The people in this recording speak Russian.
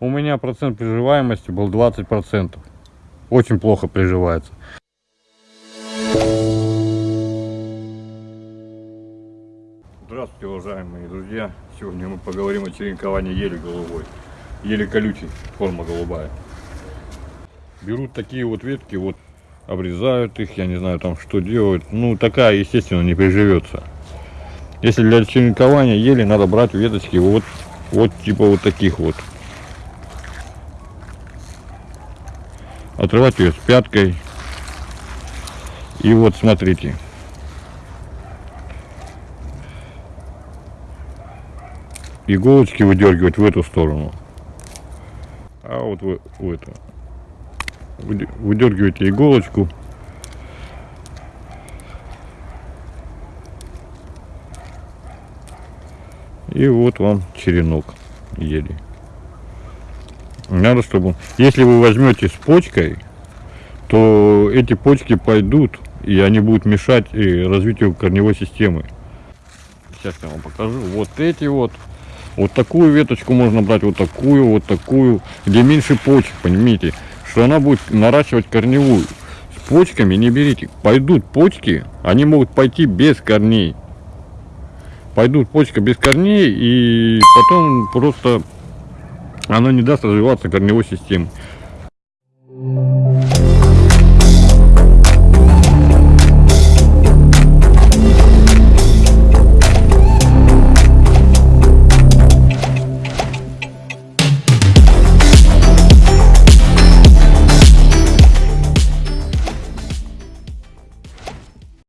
у меня процент приживаемости был 20%. Очень плохо приживается. Здравствуйте, уважаемые друзья. Сегодня мы поговорим о черенковании ели голубой. Ели колючей, форма голубая. Берут такие вот ветки, вот обрезают их, я не знаю там что делают. Ну, такая, естественно, не приживется. Если для черенкования ели, надо брать веточки вот, вот типа вот таких вот. Отрывать ее с пяткой. И вот смотрите. Иголочки выдергивать в эту сторону. А вот в, в эту. Выдергиваете иголочку И вот вам черенок ели. Надо, чтобы... Если вы возьмете с почкой, то эти почки пойдут, и они будут мешать развитию корневой системы. Сейчас я вам покажу. Вот эти вот. Вот такую веточку можно брать, вот такую, вот такую, где меньше почек, понимаете, что она будет наращивать корневую. С почками не берите. Пойдут почки, они могут пойти без корней пойдут почка без корней, и потом просто она не даст развиваться корневой системе.